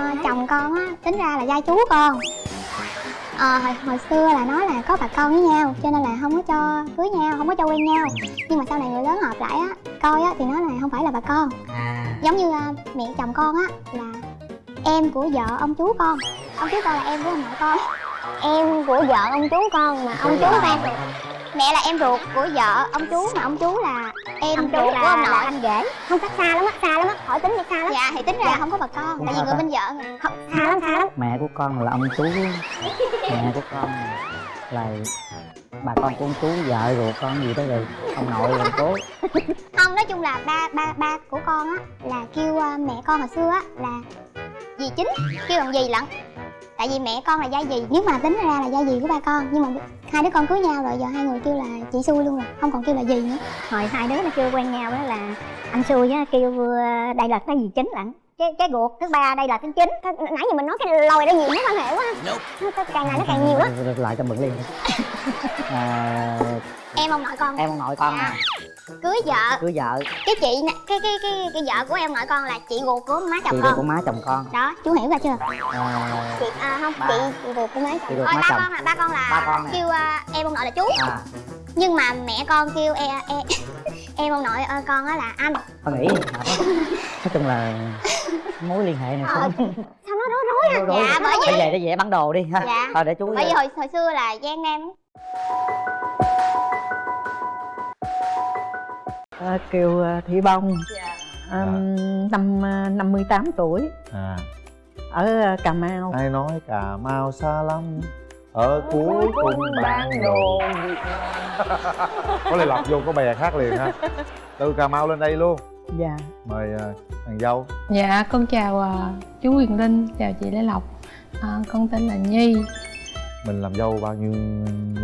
à, chồng con á tính ra là giai chú con. À, hồi, hồi xưa là nói là có bà con với nhau cho nên là không có cho cưới nhau không có cho quen nhau. Nhưng mà sau này người lớn họp lại á coi á thì nói là không phải là bà con. À. Giống như à, mẹ chồng con á là em của vợ ông chú con. Ông chú con là em của ông nội con. Em của vợ ông chú con mà ông chú em mẹ là em ruột của vợ ông chú mà ông chú là em Ông chú ruột là- của ông là nội. anh rể không cách xa lắm á xa lắm á. Hỏi tính đi xa lắm. Dạ thì tính ra là không có bà con Cũng tại vì sao người ta? bên vợ mà. Không xa lắm xa lắm. Mẹ của con là ông chú. Mẹ của con là bà con của ông chú vợ ruột con gì đó rồi. Ông nội là cố. Không nói chung là ba ba ba của con á là kêu à, mẹ con hồi xưa á là dì chính. Kêu bằng dì lận. Tại vì mẹ con là gia dì. Nếu mà tính ra là gia dì của ba con nhưng mà hai đứa con cưới nhau rồi giờ hai người kêu là chị xui luôn rồi không còn kêu là dì nữa. Hồi hai đứa nó chưa quen nhau đó là anh xui á kêu ờ, đây là cái gì chính lận cái cái ruột thứ ba đây là thứ chín Cái- nãy giờ mình nói cái lòi đó nhiều mối quan hệ quá. Nó càng ngày nó càng nhiều á. Lại cho mượn liền. À, em ông nội con. Em ông nội con à cưới vợ. Cưới vợ. Cái chị cái cái cái cái vợ của em nội con là chị ruột của má chồng chị con. của má chồng con. Đó chú hiểu ra chưa? À, chị à, không Ba. chị ruột của má chồng. má ba chồng. con là ba con là Ba con nè. kêu à, em ông nội là chú. À. Nhưng mà mẹ con kêu e, e, em ông nội ờ, con á là anh. Con nghĩ nói chung là mối liên hệ này Ờ, không sao nó rối rối à dạ bởi vì giờ để dễ bán đồ đi ha. Dạ. thôi để chú bởi vì hồi hồi xưa là gian nam À, kêu à, Thị Bông. À, năm à, 58 tuổi. À. Ở Cà Mau. Ai nói cà mau xa lắm. Ở cuối cùng bản đồ. có lẽ lọc vô có bè khác liền ha. Từ cà mau lên đây luôn. Dạ. Mời thằng dâu. Dạ, con chào chú Quyền Linh, chào chị Lê Lộc. À, Con tên là Nhi. Mình làm dâu bao nhiêu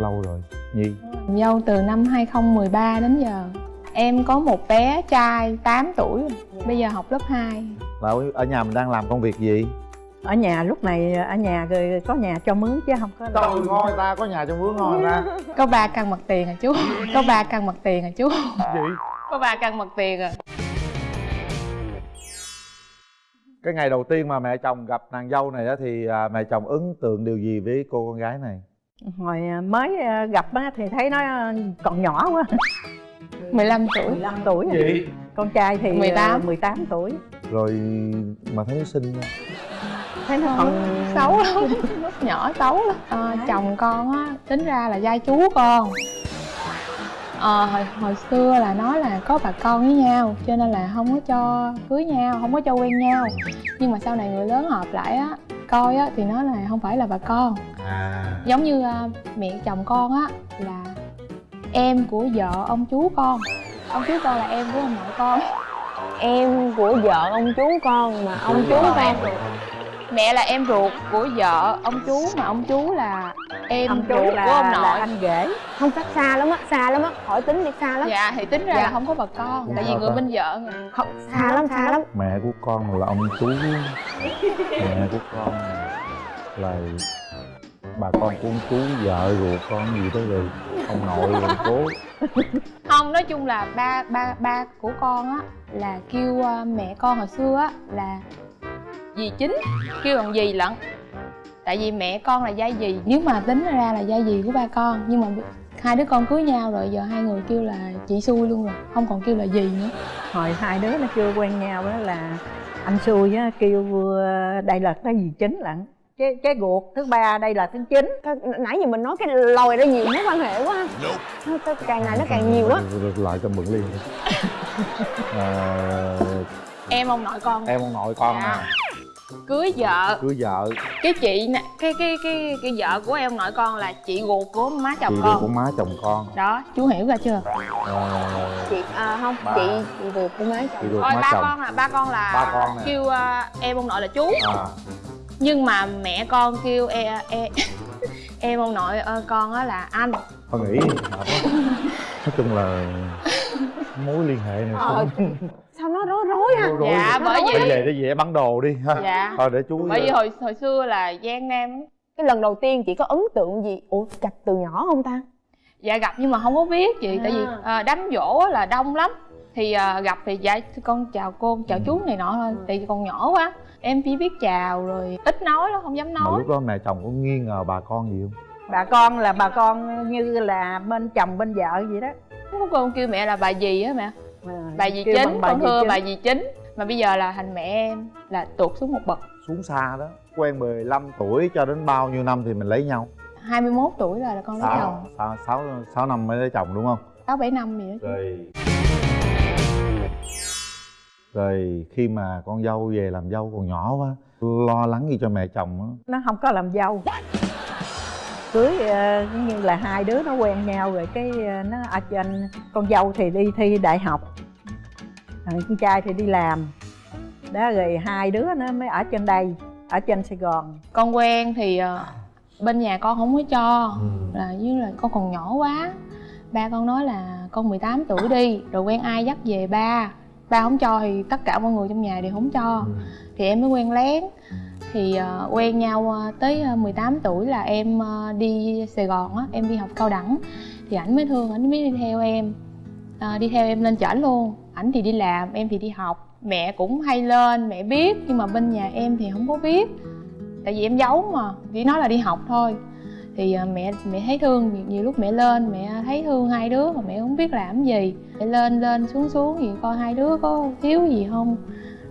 lâu rồi nhi? Làm dâu từ năm 2013 đến giờ Em có một bé trai 8 tuổi rồi. Bây giờ học lớp 2 là ở- nhà mình đang làm công việc gì? Ở nhà lúc này ở nhà rồi có nhà cho mướn chứ không có trời ngon ta có nhà trong vướng ngon ta. Có 3 căn mặt tiền à chú. Có 3 căn mặt tiền à chú. Gì? Có 3 căn mặt tiền à cái ngày đầu tiên mà mẹ chồng gặp nàng dâu này á thì à, mẹ chồng ấn tượng điều gì với cô con gái này? Hồi à, mới à, gặp á, thì thấy nó còn nhỏ quá 15 tuổi. 15 tuổi à. gì? Con trai thì 18. à, 18 tuổi. Rồi mà thấy xinh nha. thấy nó còn Xấu lắm Lúc nhỏ xấu lắm. À, Chồng con á, tính ra là giai chú con. Ờ, hồi, hồi xưa là nói là có bà con với nhau cho nên là không có cho cưới nhau không có cho quen nhau. Nhưng mà sau này người lớn họp lại á coi á thì nói là không phải là bà con. À. Giống như à, mẹ chồng con á là em của vợ ông chú con. Ông chú con là em của ông nội con. Em của vợ ông chú con mà ông chú Con con. em ruột. mẹ là em ruột của vợ ông chú mà ông chú là em ông ruột là, của ông là nội. anh rể không cách xa lắm á xa lắm á. Hỏi tính đi xa lắm. Dạ thì tính ra Dạ. là không có bà con tại vì Dạ. người bên vợ mà. không xa lắm xa lắm. Mẹ của con là ông chú. Mẹ của con là bà con của ông chú vợ ruột con gì đó rồi ông nội rồi cố. Không nói chung là ba ba ba của con á là kêu à, mẹ con hồi xưa á là dì chính kêu bằng dì lận. Tại vì mẹ con là gia dì nếu mà tính ra là gia dì của ba con nhưng mà hai đứa con cưới nhau rồi giờ hai người kêu là chị xui luôn rồi không còn kêu là dì nữa. Hồi hai đứa nó chưa quen nhau đó là anh xui á kêu đây là cái gì chính lận cái cái ruột thứ ba đây là thứ chín. Cái- nãy giờ mình nói cái lòi đó nhiều mối quan hệ quá. Nó cái càng ngày nó càng nhiều á. Rồi lại cho mượn liền. À, em ông nội con. em ông nội con Dạ. nè. Cưới vợ. Cưới vợ. Cái chị nè cái cái cái cái vợ của em nội con là chị ruột của má chồng chị ruột của con má chồng con. Đó chú hiểu ra chưa? À, chị à, không Ba. chị chị ruột của má chị chồng ruột thôi má ba chồng. con là ba con là Ba con kêu à, em ông nội là chú. À nhưng mà mẹ con kêu e, e, em ông nội ơ, con á là anh. Con nghĩ hợp nói chung là mối liên hệ này không sao nó rối rối ha rối rối. dạ bởi Bây vì về để dễ bán đồ đi ha. Dạ. Thôi để chú bởi vì hồi hồi xưa là gian nam cái lần đầu tiên chị có ấn tượng gì? Ủa gặp từ nhỏ không ta? Dạ gặp nhưng mà không có biết chị tại vì À. à, đám dỗ á là đông lắm thì à, gặp thì dạ con chào cô chào chú này nọ thôi. Tại vì còn nhỏ quá. Em chỉ biết chào rồi ít nói đó không dám mà nói. lúc đó mẹ chồng có nghi ngờ bà con gì không? Bà con là bà con như là bên chồng bên vợ vậy đó. Có con kêu mẹ là bà dì á mẹ. À, bà kêu chính bà con thưa bà dì chính. Mà bây giờ là thành mẹ em là tụt xuống một bậc. Xuống xa đó quen 15 tuổi cho đến bao nhiêu năm thì mình lấy nhau? 21 tuổi rồi là con lấy chồng. Sáu sáu sáu năm mới lấy chồng đúng không? Sáu bảy năm gì đó rồi rồi khi mà con dâu về làm dâu còn nhỏ quá lo lắng gì cho mẹ chồng á. Nó không có làm dâu. Cưới ờ, như là hai đứa nó quen nhau rồi cái ờ, nó ở trên con dâu thì đi thi đại học con trai thì đi làm. Đó rồi hai đứa nó mới ở trên đây ở trên sài gòn. Con quen thì ờ, bên nhà con không có cho Ừ. là với là con còn nhỏ quá. Ba con nói là con 18 tuổi đi rồi quen ai dắt về ba ba không cho thì tất cả mọi người trong nhà đều không cho. Ừ. thì em mới quen lén. Thì ờ, quen nhau ờ, tới ờ, 18 tuổi là em ờ, đi Sài Gòn á em đi học cao đẳng. Thì ảnh mới thương ảnh mới đi theo em. Ờ, đi theo em lên chở luôn. Ảnh thì đi làm em thì đi học. Mẹ cũng hay lên mẹ biết nhưng mà bên nhà em thì không có biết. Tại vì em giấu mà chỉ nói là đi học thôi thì à, mẹ mẹ thấy thương nhiều, lúc mẹ lên mẹ thấy thương hai đứa mà mẹ không biết làm gì. Mẹ lên lên xuống xuống thì coi hai đứa có thiếu gì không?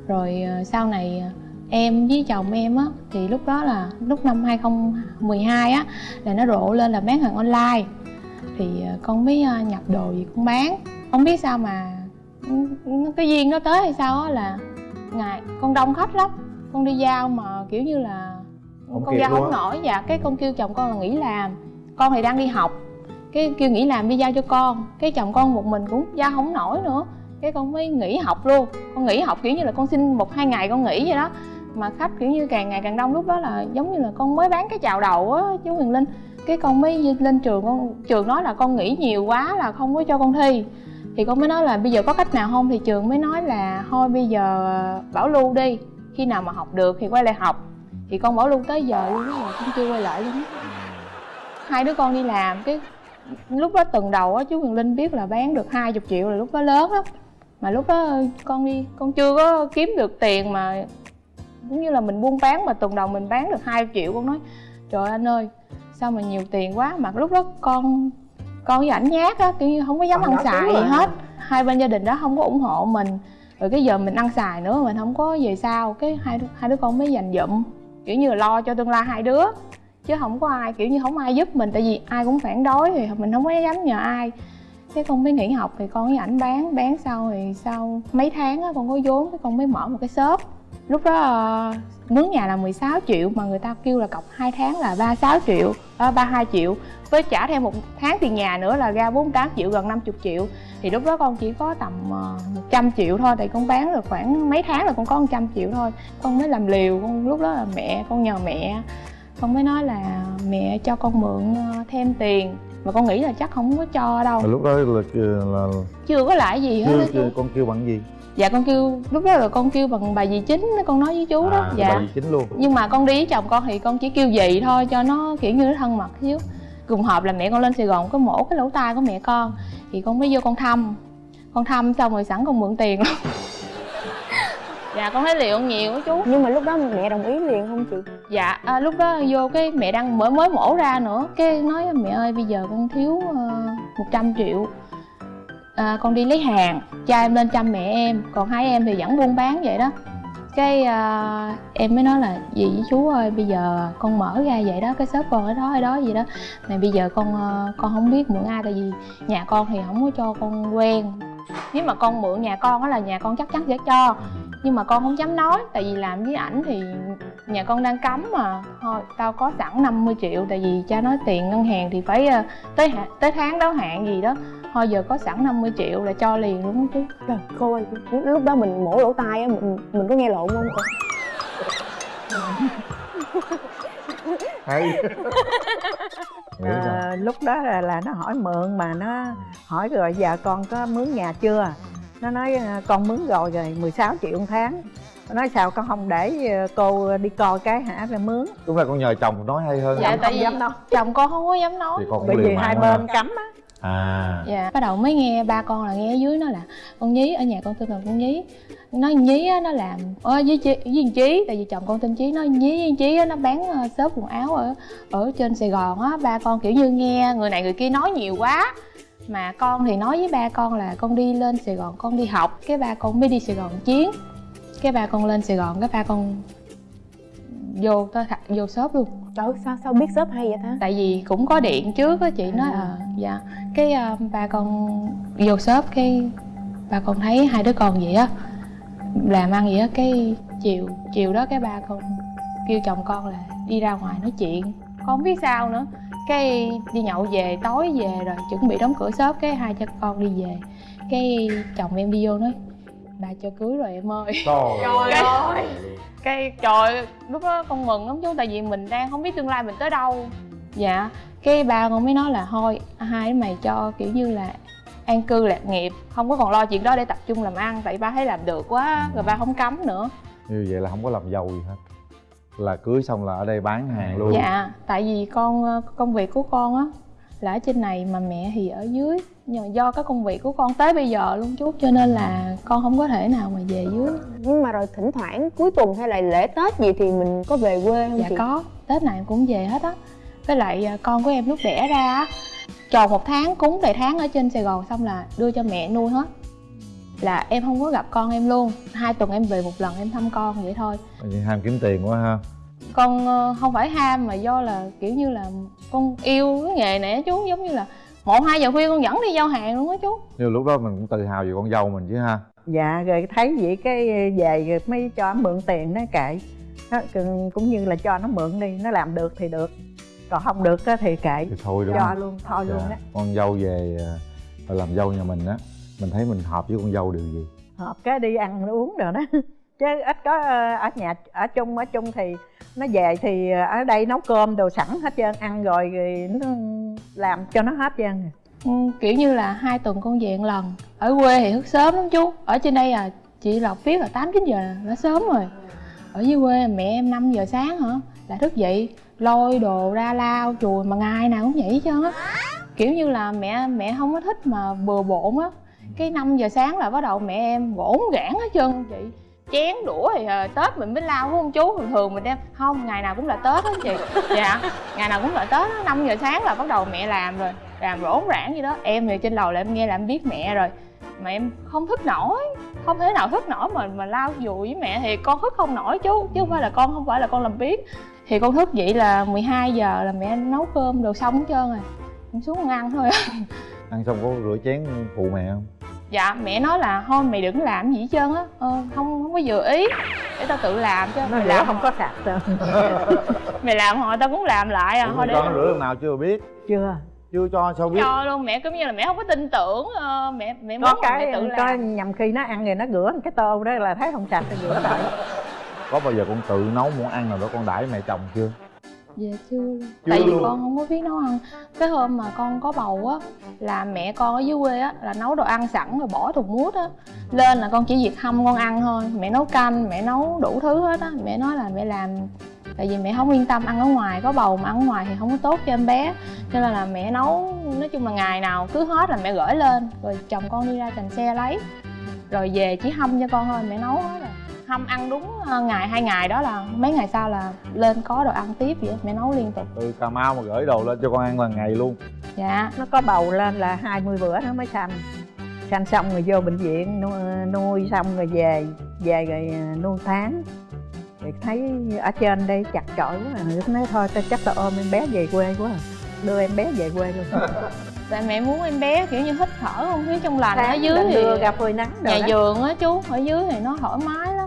Rồi à, sau này à, em với chồng em á thì lúc đó là lúc năm 2012 á là nó rộ lên là bán hàng online. Thì con mới nhập đồ gì con bán. Không biết sao mà cái duyên nó tới hay sao á là ngày con đông khách lắm. Con đi giao mà kiểu như là không con luôn không nổi dạ. Cái con kêu chồng con là nghỉ làm. Con thì đang đi học. Cái kêu nghỉ làm đi giao cho con. Cái chồng con một mình cũng giao không nổi nữa. Cái con mới nghỉ học luôn. Con nghỉ học kiểu như là con xin một hai ngày con nghỉ vậy đó. Mà khách kiểu như càng ngày càng đông lúc đó là giống như là con mới bán cái chào đầu á chú Huyền Linh. Cái con mới lên trường con trường nói là con nghỉ nhiều quá là không có cho con thi. Thì con mới nói là bây giờ có cách nào không? Thì trường mới nói là thôi bây giờ bảo lưu đi. Khi nào mà học được thì quay lại học thì con bảo lưu tới giờ luôn á mà con chưa quay lại luôn á. Hai đứa con đi làm cái lúc đó tuần đầu á chú Huyền Linh biết là bán được 20 triệu là lúc đó lớn lắm. Mà lúc đó con đi con chưa có kiếm được tiền mà cũng như là mình buôn bán mà tuần đầu mình bán được 2 triệu con nói trời anh ơi sao mà nhiều tiền quá. Mà lúc đó con con với ảnh nhát á kiểu như không có dám ăn xài gì hết. Hai bên gia đình đó không có ủng hộ mình rồi cái giờ mình ăn xài nữa mình không có về sao cái hai hai đứa con mới dành dụm kiểu như là lo cho tương lai hai đứa. Chứ không có ai, kiểu như không ai giúp mình, tại vì ai cũng phản đối thì mình không có dám nhờ ai. Cái con mới nghỉ học thì con với ảnh bán bán sau thì sau mấy tháng á, con có vốn, cái con mới mở một cái shop lúc đó ờ, mướn nhà là 16 triệu mà người ta kêu là cọc 2 tháng là 36 triệu à, 32 triệu. Với trả thêm một tháng tiền nhà nữa là ra 48 triệu gần 50 triệu. Thì lúc đó con chỉ có tầm uh, 100 triệu thôi tại con bán được khoảng mấy tháng là con có 100 triệu thôi. Con mới làm liều con lúc đó là mẹ con nhờ mẹ. Con mới nói là mẹ cho con mượn ờ, thêm tiền. Mà con nghĩ là chắc không có cho đâu. Mà lúc đó là, là chưa có lại gì hết chưa, chưa, con kêu bằng gì dạ con kêu lúc đó là con kêu bằng bà dì chính con nói với chú đó. À, dạ. bà gì chính luôn. Nhưng mà con đi với chồng con thì con chỉ kêu dì thôi cho nó kiểu như nó thân mật xíu. Cùng hợp là mẹ con lên sài gòn có mổ cái lỗ tai của mẹ con. Thì con mới vô con thăm. Con thăm xong rồi sẵn con mượn tiền. Luôn dạ con thấy liệu nhiều á chú. Nhưng mà lúc đó mẹ đồng ý liền không chị? Dạ à, lúc đó vô cái mẹ đang mới mới mổ ra nữa. Cái nói mẹ ơi bây giờ con thiếu uh, 100 triệu à, con đi lấy hàng cha em lên chăm mẹ em còn hai em thì vẫn buôn bán vậy đó. Cái à, em mới nói là gì với chú ơi bây giờ con mở ra vậy đó cái shop con ở đó ở đó gì đó. Mà bây giờ con à, con không biết mượn ai tại vì nhà con thì không có cho con quen. Nếu mà con mượn nhà con đó là nhà con chắc chắn sẽ cho nhưng mà con không dám nói tại vì làm với ảnh thì nhà con đang cấm mà. Thôi tao có sẵn 50 triệu tại vì cha nói tiền ngân hàng thì phải à, tới tới tháng đáo hạn gì đó thôi giờ có sẵn 50 triệu là cho liền đúng không chú trời cô ơi lúc đó mình mổ lỗ tai á mình mình có nghe lộn không? Cô hay à, lúc đó là, là nó hỏi mượn mà nó hỏi rồi giờ con có mướn nhà chưa? Nó nói à, con mướn rồi rồi 16 triệu một tháng. Nó nói sao con không để à, cô đi coi cái hả rồi mướn. Đúng là con nhờ chồng nói hay hơn. Dạ, không? tại không vì- dám đâu chồng con không có dám nói. Thì con cũng bởi vì hai bên cấm á à. Dạ bắt đầu mới nghe ba con là nghe ở dưới nó là con nhí ở nhà con tên là con nhí. Nó nhí á nó làm ở với chí, với chí. Tại vì chồng con tên chí nó nhí với chí á nó bán ờ, xốp quần áo ở ở trên sài gòn á. Ba con kiểu như nghe người này người kia nói nhiều quá. Mà con thì nói với ba con là con đi lên sài gòn con đi học. Cái ba con mới đi sài gòn chiến. Cái ba con lên sài gòn cái ba con vô tới vô shop luôn. Trời sao sao biết shop hay vậy ta? tại vì cũng có điện trước á chị nói à dạ. Cái à, ba con vô shop cái ba con thấy hai đứa con vậy á. Làm ăn vậy á cái chiều chiều đó cái ba con kêu chồng con là đi ra ngoài nói chuyện. Con không biết sao nữa. Cái đi nhậu về tối về rồi chuẩn bị đóng cửa shop cái hai cha con đi về. Cái chồng em đi vô nói bà cho cưới rồi em ơi. Trời ơi. cái trời lúc đó con mừng lắm chú tại vì mình đang không biết tương lai mình tới đâu. Dạ cái ba con mới nói là thôi hai đứa mày cho kiểu như là an cư lạc nghiệp không có còn lo chuyện đó để tập trung làm ăn tại ba thấy làm được quá rồi ba không cấm nữa. Như vậy là không có làm giàu gì hết. Là cưới xong là ở đây bán hàng luôn. dạ tại vì con ờ, công việc của con á là ở trên này mà mẹ thì ở dưới nhưng mà do cái công việc của con tới bây giờ luôn chú cho nên là con không có thể nào mà về dưới. Nhưng mà rồi thỉnh thoảng cuối tuần hay là lễ Tết gì thì mình có về quê không dạ chị? có tết này em cũng về hết á. Với lại à, con của em lúc đẻ ra á tròn một tháng cúng đầy tháng ở trên sài gòn xong là đưa cho mẹ nuôi hết. Là em không có gặp con em luôn hai tuần em về một lần em thăm con vậy thôi. Vậy ham kiếm tiền quá ha con ờ, không phải ham mà do là kiểu như là con yêu cái nghề này á chú giống như là một hai giờ khuya con dẫn đi giao hàng luôn á chú. Nhưng lúc đó mình cũng tự hào về con dâu mình chứ ha. Dạ rồi thấy vậy cái về rồi mới cho nó mượn tiền nó kệ. Nó, cũng như là cho nó mượn đi nó làm được thì được còn không được á thì kệ. Thì thôi đúng cho không? luôn thôi luôn Dạ. đó con dâu về à, làm dâu nhà mình á mình thấy mình hợp với con dâu điều gì? Hợp cái đi ăn uống rồi đó chứ ít có ờ, ở nhà ở chung ở chung thì nó về thì ở đây nấu cơm đồ sẵn hết trơn ăn rồi, thì nó làm cho nó hết trơn à. Ừ, kiểu như là hai tuần con về một lần. Ở quê thì thức sớm lắm chú. Ở trên đây à chị lộc biết là tám chín giờ là đã sớm rồi. Ở dưới quê mẹ em 5 giờ sáng hả? Là thức dậy lôi đồ ra lao chùi mà ngày nào cũng vậy chứ á. Kiểu như là mẹ mẹ không có thích mà bừa bộn á. Cái 5 giờ sáng là bắt đầu mẹ em gỗn gãn hết trơn chị chén đũa thì à, tết mình mới lao phải không chú thường thường mình đem không ngày nào cũng là tết á chị. Dạ ngày nào cũng là tết á năm giờ sáng là bắt đầu mẹ làm rồi làm rỗn rãng gì đó. Em thì trên lầu là em nghe là em biết mẹ rồi mà em không thức nổi không thể nào thức nổi mà mà lao dùi với mẹ thì con thức không nổi chú chứ không phải là con không phải là con làm biết thì con thức dậy là 12 giờ là mẹ nấu cơm đồ xong hết trơn rồi em xuống con ăn thôi. Ăn xong có rửa chén phụ mẹ không dạ mẹ nói là thôi mày đừng làm gì hết trơn á. Ờ, không không có vừa ý. Để tao tự làm chứ nó mày làm không có sạch trơn mày làm hồi tao cũng làm lại à. Ủa, thôi để con rửa lần nào chưa biết? Chưa. Chưa cho sao biết? Cho luôn mẹ cũng như là mẹ không có tin tưởng ờ, mẹ mẹ muốn có cái mẹ tự có làm nhầm khi nó ăn rồi nó rửa cái tô đó là thấy không sạch thì rửa lại. Có bao giờ con tự nấu món ăn nào đó con đãi mẹ chồng chưa Dạ chưa. Luôn Chưa Tại vì luôn. con không có biết nấu ăn. Cái hôm mà con có bầu á Là mẹ con ở dưới quê á Là nấu đồ ăn sẵn rồi bỏ thùng mút á. Lên là con chỉ việc hâm con ăn thôi. Mẹ nấu canh, mẹ nấu đủ thứ hết á. Mẹ nói là mẹ làm Tại vì mẹ không yên tâm ăn ở ngoài Có bầu mà ăn ở ngoài thì không có tốt cho em bé. Cho nên là mẹ nấu Nói chung là ngày nào cứ hết là mẹ gửi lên. Rồi chồng con đi ra thành xe lấy. Rồi về chỉ hâm cho con thôi Mẹ nấu hết rồi hâm ăn đúng ờ, ngày hai ngày đó là mấy ngày sau là lên có đồ ăn tiếp vậy mẹ nấu liên tục. Từ cà mau mà gửi đồ lên cho con ăn lần ngày luôn. Dạ. Nó có bầu lên là 20 bữa nó mới sanh sanh xong rồi vô bệnh viện nuôi, nuôi xong rồi về về rồi à, nuôi tháng. Thì thấy ở trên đây chặt chội quá à. Nói thôi tao chắc tao ôm em bé về quê quá à. đưa em bé về quê luôn. Tại mẹ muốn em bé kiểu như hít thở không? Khí trong lành ở dưới thì đưa ra phơi nắng nhà đó. vườn á chú ở dưới thì nó thoải mái lắm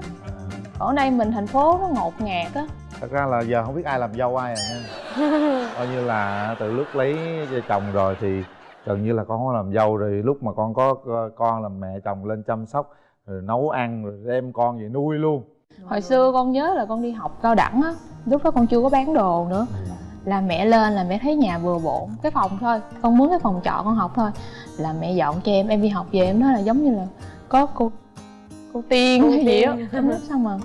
ở đây mình thành phố nó ngột ngạt á. Thật ra là giờ không biết ai làm dâu ai à nha. Coi như là từ lúc lấy chồng rồi thì gần như là con không làm dâu rồi. Lúc mà con có con là mẹ chồng lên chăm sóc rồi nấu ăn rồi đem con về nuôi luôn. Hồi xưa con nhớ là con đi học cao đẳng á lúc đó con chưa có bán đồ nữa. Là mẹ lên là mẹ thấy nhà vừa bộn cái phòng thôi con muốn cái phòng trọ con học thôi. Là mẹ dọn cho em em đi học về em nói là giống như là có cô cô tiên hay gì á. em nói sao mà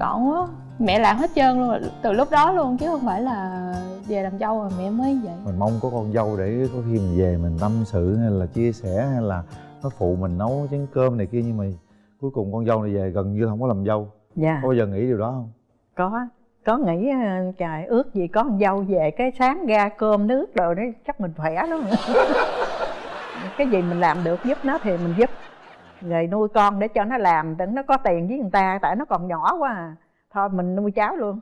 gọn quá mẹ làm hết trơn luôn từ lúc đó luôn chứ không phải là về làm dâu rồi mẹ mới vậy. Mình mong có con dâu để có khi mình về mình tâm sự hay là chia sẻ hay là nó phụ mình nấu chén cơm này kia nhưng mà cuối cùng con dâu này về gần như không có làm dâu. Dạ. Có bao giờ nghĩ điều đó không? Có. Có nghĩ ờ, trời ước gì có con dâu về cái sáng ra cơm nước rồi đấy chắc mình khỏe lắm. Cái gì mình làm được giúp nó thì mình giúp rồi nuôi con để cho nó làm để nó có tiền với người ta tại nó còn nhỏ quá à. Thôi mình nuôi cháu luôn.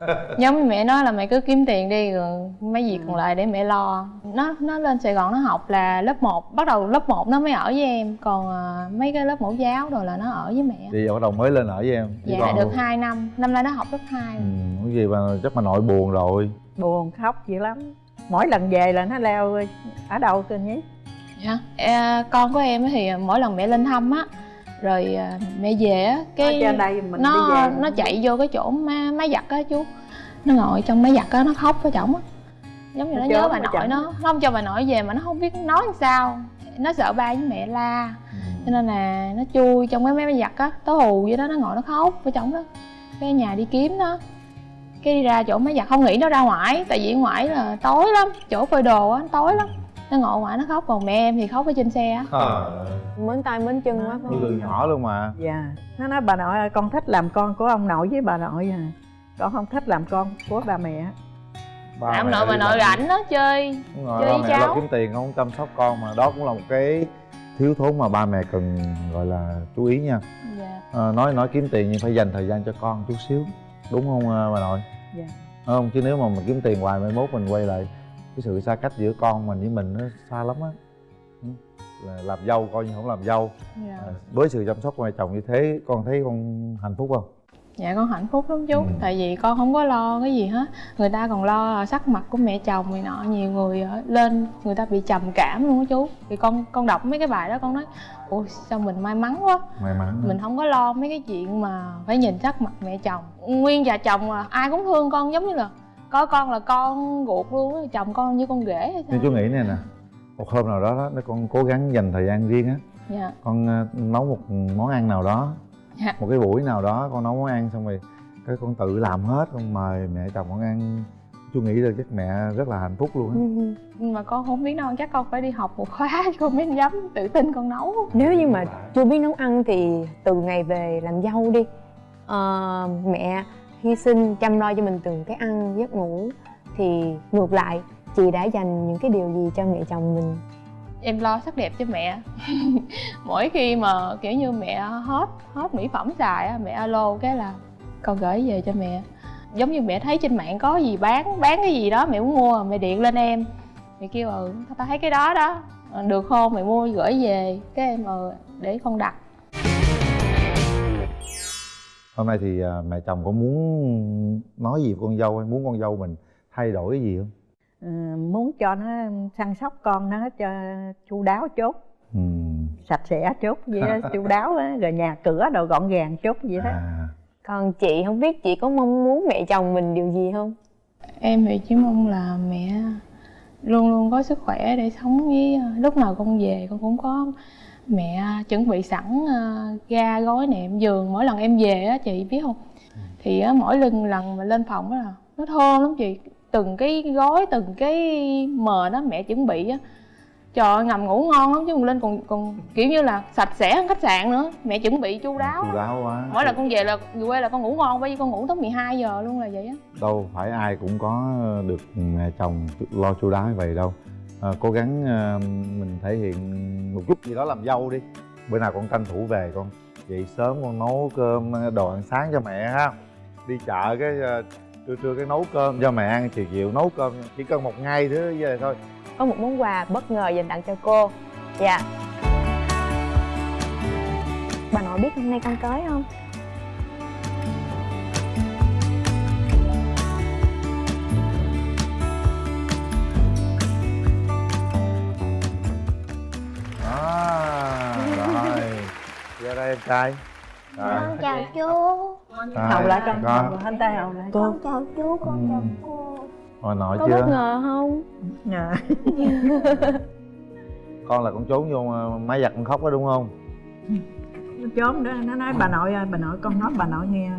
Giống như mẹ nói là mẹ cứ kiếm tiền đi rồi mấy việc còn lại để mẹ lo. Nó nó lên sài gòn nó học là lớp 1 bắt đầu lớp 1 nó mới ở với em. Còn à, mấy cái lớp mẫu giáo rồi là nó ở với mẹ. Thì giờ bắt đầu mới lên ở với em với dạ được luôn. 2 năm. Năm nay nó học lớp 2 ừ, cái gì mà chắc mà nội buồn rồi. Buồn khóc dữ lắm. Mỗi lần về là nó leo ở đâu cơ nhí dạ. À, con của em thì mỗi lần mẹ lên thăm á rồi à, mẹ về á cái trên đây mình nó đi về. nó chạy vô cái chỗ má, máy giặt á chú. Nó ngồi trong máy giặt á nó khóc với chồng á. Giống như Nó nó nhớ bà với nội chồng. nó nó không cho bà nội về mà nó không biết nói làm sao. Nó sợ ba với mẹ la. Cho nên là nó chui trong cái máy giặt á tối hù vậy đó nó ngồi nó khóc với chồng đó. Cái nhà đi kiếm nó cái đi ra chỗ máy giặt không nghĩ nó ra ngoài tại vì ở ngoài là tối lắm chỗ phơi đồ á tối lắm nó ngồi ngoài nó khóc. Còn mẹ em thì khóc ở trên xe á. Ờ, mến tay mến chân quá phải như từ nhỏ luôn mà. Dạ. Nó nói bà nội ơi con thích làm con của ông nội với bà nội à. Con không thích làm con của bà mẹ. Ba ông nội bà nội rảnh đó chơi. Đúng rồi, chơi với mẹ lo cháu. kiếm tiền không chăm sóc con mà. Đó cũng là một cái thiếu thốn mà ba mẹ cần gọi là chú ý nha. Dạ. À, nói nói kiếm tiền nhưng phải dành thời gian cho con chút xíu. Đúng không à, bà nội? Dạ. Đúng không? Chứ nếu mà mình kiếm tiền hoài mai mốt mình quay lại cái sự xa cách giữa con mình với mình nó xa lắm á. Ừ. là làm dâu coi như không làm dâu. Dạ. À, với sự chăm sóc của mẹ chồng như thế con thấy con hạnh phúc không? Dạ con hạnh phúc lắm chú. Ừ. Tại vì con không có lo cái gì hết. Người ta còn lo sắc mặt của mẹ chồng này nọ Nhiều người lên người ta bị trầm cảm luôn á chú. Thì con con đọc mấy cái bài đó con nói Ôi sao mình may mắn quá. May mắn Mình không có lo mấy cái chuyện mà phải nhìn sắc mặt mẹ chồng. Nguyên già chồng là ai cũng thương con giống như là Coi con là con ruột luôn á Chồng con như con rể hay sao nhưng chú nghĩ này nè một hôm nào đó, đó nếu con cố gắng dành thời gian riêng á. Dạ. Con ờ, nấu một món ăn nào đó Dạ. một cái buổi nào đó con nấu món ăn xong rồi cái con tự làm hết con mời mẹ chồng con ăn. Chú nghĩ là chắc mẹ rất là hạnh phúc luôn á. Nhưng mà con không biết đâu chắc con phải đi học một khóa Con mới dám tự tin con nấu. Nếu như mà chưa biết nấu ăn thì từ ngày về làm dâu đi. Ờ, mẹ hy sinh, chăm lo cho mình từng cái ăn, giấc ngủ, thì ngược lại, chị đã dành những cái điều gì cho mẹ chồng mình? Em lo sắc đẹp cho mẹ. Mỗi khi mà, kiểu như, mẹ hết hết mỹ phẩm xài á, mẹ alo cái là, con gửi về cho mẹ. Giống như mẹ thấy trên mạng có gì bán bán cái gì đó, mẹ muốn mua, mẹ điện lên em. Mẹ kêu ừ tao thấy cái đó đó. Được không? Mẹ mua, gửi về. Cái em ờ để con đặt hôm nay thì à, mẹ chồng có muốn nói gì với con dâu hay muốn con dâu mình thay đổi cái gì không? Ừ, muốn cho nó săn sóc con nó cho chu đáo chốt. Ừ. sạch sẽ chốt vậy đó chu đáo á rồi nhà cửa đồ gọn gàng chốt vậy đó. À, còn chị không biết chị có mong muốn mẹ chồng mình điều gì không? Em thì chỉ mong là mẹ luôn luôn có sức khỏe để sống với lúc nào con về con cũng có mẹ chuẩn bị sẵn ờ, ga gói nệm giường mỗi lần em về á chị biết không? Thì á, mỗi lần lần mà lên phòng á là nó thơm lắm chị. Từng cái gói từng cái mền đó mẹ chuẩn bị á. Trời ơi, nằm ngủ ngon lắm chứ còn lên còn còn kiểu như là sạch sẽ hơn khách sạn nữa. Mẹ chuẩn bị chu đáo chu đáo quá. Mỗi lần con về là về quê là con ngủ ngon bởi vì con ngủ tới 12 giờ luôn là vậy á. Đâu phải ai cũng có được mẹ chồng lo chu đáo như vậy đâu à, cố gắng à, mình thể hiện một chút gì đó làm dâu đi. Bữa nào con tranh thủ về con dậy sớm con nấu cơm ờ, đồ ăn sáng cho mẹ ha. Đi chợ cái trưa trưa cái nấu cơm cho mẹ ăn chiều chiều nấu cơm chỉ cần một ngày thứ về thôi. Có một món quà bất ngờ dành tặng cho cô. Dạ. Bà nội biết hôm nay con tới không? Đây em trai. Con chào chú. Rồi, hầu lại con con thanh tay hầu lại con chào chú con chào Ừ. cô. Hồi nội có chưa? bất ngờ không? Dạ. con là con trốn vô ờ, máy giặt con khóc đó đúng không? Nó trốn đó nó nói bà nội ơi bà nội con nói bà nội nghe.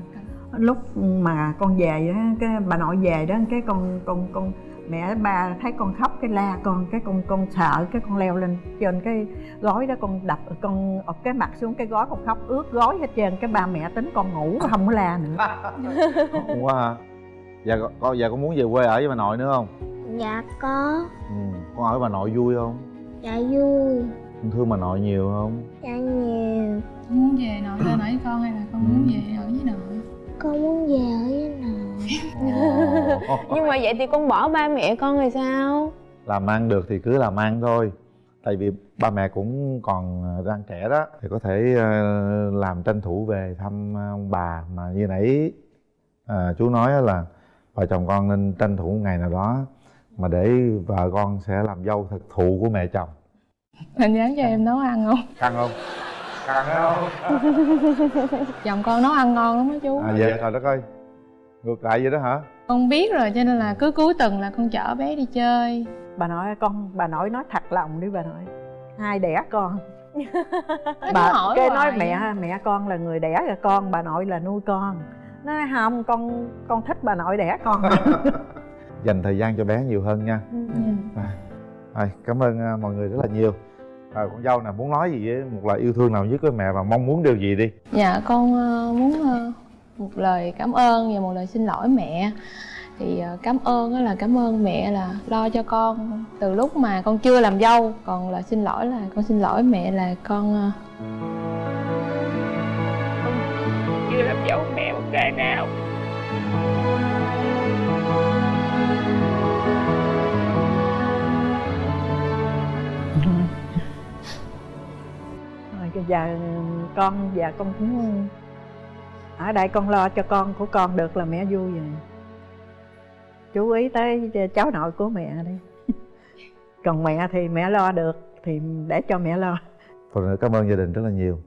Lúc mà con về đó cái bà nội về đó cái con con con mẹ ba thấy con khóc cái la con cái con con sợ cái con leo lên trên cái gối đó con đập con ập cái mặt xuống cái gối con khóc ướt gối hết trơn. Cái ba mẹ tính con ngủ không có la nữa. Không quá hả dạ con dạ con muốn về quê ở với bà nội nữa không? Dạ có. Ừ. con ở với bà nội vui không? Dạ vui. Con thương bà nội nhiều không? Dạ nhiều. Muốn về nội lên ở với con hay là con muốn về ở với nội? Con muốn về ở với nội Nhưng mà vậy thì con bỏ ba mẹ con rồi sao? Làm ăn được thì cứ làm ăn thôi. Tại vì ba mẹ cũng còn đang trẻ đó thì có thể ờ, làm tranh thủ về thăm ông bà. Mà như nãy à, chú nói là vợ chồng con nên tranh thủ một ngày nào đó mà để vợ con sẽ làm dâu thực thụ của mẹ chồng. Anh dám cho em nấu ăn không? Căng không? Căng không? Chồng con nấu ăn ngon lắm á chú. À vậy trời đất ơi ngược lại vậy đó hả? Con biết rồi cho nên là cứ cuối tuần là con chở bé đi chơi. Bà nội con bà nội nói thật lòng đi bà nội. Ai đẻ con? Bà hỏi cái nói mẹ mẹ con là người đẻ ra con bà nội là nuôi con. Nó nói không con con thích bà nội đẻ con. Dành thời gian cho bé nhiều hơn nha. Ừ. Rồi, cảm ơn à, mọi người rất là nhiều. À, con dâu nè muốn nói gì với một lời yêu thương nào nhất với mẹ và mong muốn điều gì đi? Dạ con ờ, muốn ờ, một lời cảm ơn và một lời xin lỗi mẹ. Thì ờ, cảm ơn á là cảm ơn mẹ là lo cho con từ lúc mà con chưa làm dâu còn là xin lỗi là con xin lỗi mẹ là con ờ, chưa làm dâu mẹ một ngày nào. Rồi bây giờ con và con cũng ở đây con lo cho con của con được là mẹ vui rồi chú ý tới cháu nội của mẹ đi. Còn mẹ thì mẹ lo được, thì để cho mẹ lo. Phần nữa cảm ơn gia đình rất là nhiều.